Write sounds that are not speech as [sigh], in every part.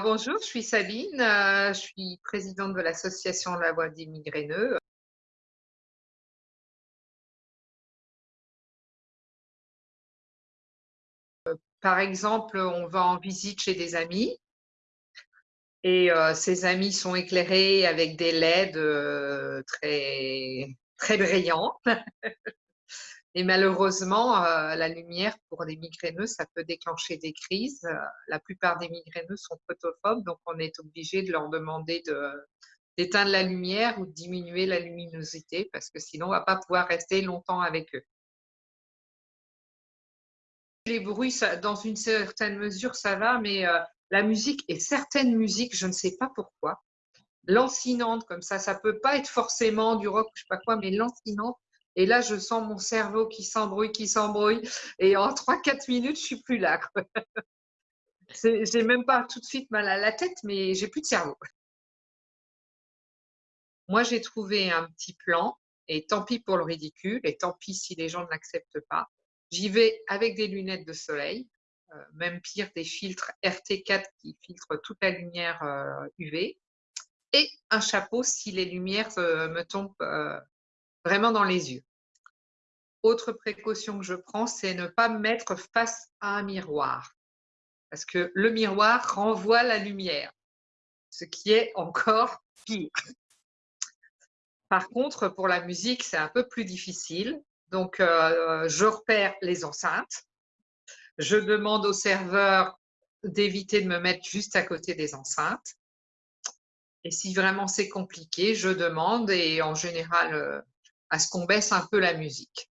bonjour, je suis Sabine, euh, je suis présidente de l'association La Voix des Migraineux. Euh, par exemple, on va en visite chez des amis et euh, ces amis sont éclairés avec des LED très, très brillants. [laughs] Et malheureusement, euh, la lumière pour des migraineux, ça peut déclencher des crises. Euh, la plupart des migraineux sont photophobes, donc on est obligé de leur demander d'éteindre la lumière ou de diminuer la luminosité parce que sinon, on ne va pas pouvoir rester longtemps avec eux. Les bruits, dans une certaine mesure, ça va, mais euh, la musique et certaines musiques, je ne sais pas pourquoi, lancinantes comme ça, ça peut pas être forcément du rock, je sais pas quoi, mais lancinante, et là, je sens mon cerveau qui s'embrouille, qui s'embrouille. Et en 3-4 minutes, je suis plus là. [laughs] J'ai même pas tout de suite mal à la tête, mais j'ai plus de cerveau. Moi, j'ai trouvé un petit plan, et tant pis pour le ridicule, et tant pis si les gens ne l'acceptent pas. J'y vais avec des lunettes de soleil, euh, même pire, des filtres RT4 qui filtrent toute la lumière UV, euh, et un chapeau si les lumières euh, me tombent vraiment dans les yeux. Autre précaution que je prends, c'est ne pas me mettre face à un miroir. Parce que le miroir renvoie la lumière, ce qui est encore pire. Par contre, pour la musique, c'est un peu plus difficile. Donc, euh, je repère les enceintes. Je demande au serveur d'éviter de me mettre juste à côté des enceintes. Et si vraiment c'est compliqué, je demande et en général, euh, à ce qu'on baisse un peu la musique.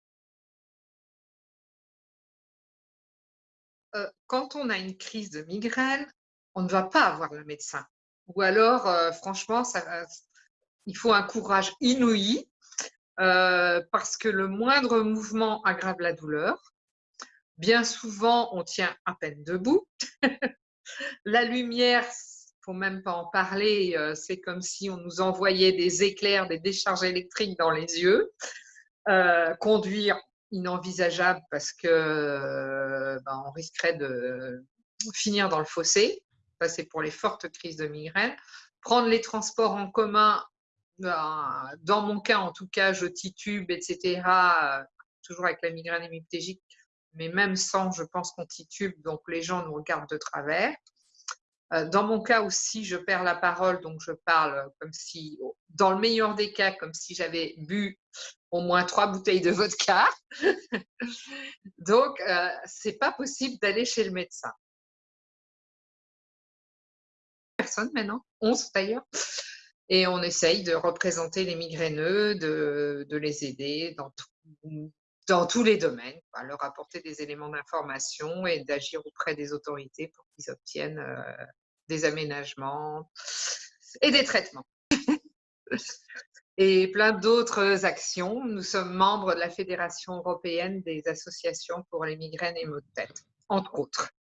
Euh, quand on a une crise de migraine, on ne va pas avoir le médecin. Ou alors, euh, franchement, ça, il faut un courage inouï euh, parce que le moindre mouvement aggrave la douleur. Bien souvent, on tient à peine debout. [laughs] la lumière, faut même pas en parler, euh, c'est comme si on nous envoyait des éclairs, des décharges électriques dans les yeux. Euh, conduire, inenvisageable parce que euh, ben, on risquerait de finir dans le fossé. Ça, c'est pour les fortes crises de migraine. Prendre les transports en commun, ben, dans mon cas en tout cas, je titube, etc. toujours avec la migraine hémiplégique, mais même sans, je pense qu'on titube, donc les gens nous regardent de travers. Euh, dans mon cas aussi, je perds la parole, donc je parle comme si, dans le meilleur des cas, comme si j'avais bu au moins trois bouteilles de vodka. [laughs] donc, euh, c'est pas possible d'aller chez le médecin. Personne maintenant, 11 d'ailleurs. Et on essaye de représenter les migraineux, de, les aider dans, dans tous les domaines, leur apporter des éléments d'information et d'agir auprès des autorités pour qu'ils obtiennent euh, des aménagements et des traitements. [laughs] et plein d'autres actions. Nous sommes membres de la Fédération européenne des associations pour les migraines et maux de tête, entre autres.